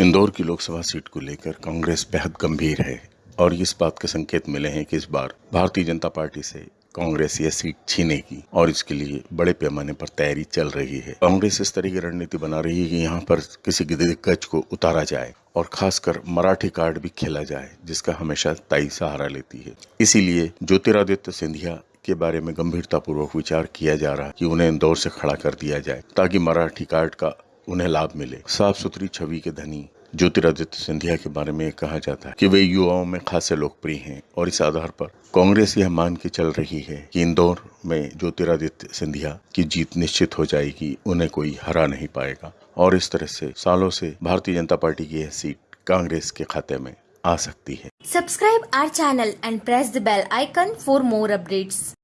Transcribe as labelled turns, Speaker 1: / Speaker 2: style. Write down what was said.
Speaker 1: इंदौर की लोकसभा सीट को लेकर कांग्रेस बेहद गंभीर है और इस बात के संकेत मिले हैं कि इस बार भारतीय जनता पार्टी से कांग्रेस यह सीट छीनेगी और इसके लिए बड़े पैमाने पर तैयारी चल रही है। कांग्रेस इस तरह की रणनीति बना रही है कि यहाँ पर किसी दिग्गज को उतारा जाए और खासकर मराठी कार्ड भी खेला जाए, जिसका हमेशा ताई सहारा लेती है। इसीलिए ज्योतिरादित्य सिंधिया के बारे में गंभीरतापूर्वक विचार किया जा रहा है कि उन्हें इंदौर से खड़ा कर दिया जाए, ताकि मराठी कार्ड का उन्हें लाभ मिले। साफ़ सुथरी छवि के धनी ज्योतिरादित्य सिंधिया के बारे में कहा जाता है कि वे युवाओं में खासे लोकप्रिय हैं और इस आधार पर कांग्रेस यह मान के चल रही है कि इंदौर में ज्योतिरादित्य सिंधिया की जीत निश्चित हो जाएगी, उन्हें कोई हरा नहीं पाएगा और इस तरह से सालों से भारतीय जनता पार्टी की यह सीट कांग्रेस के खाते में आ सकती है
Speaker 2: subscribe our channel and press the bell icon for more updates.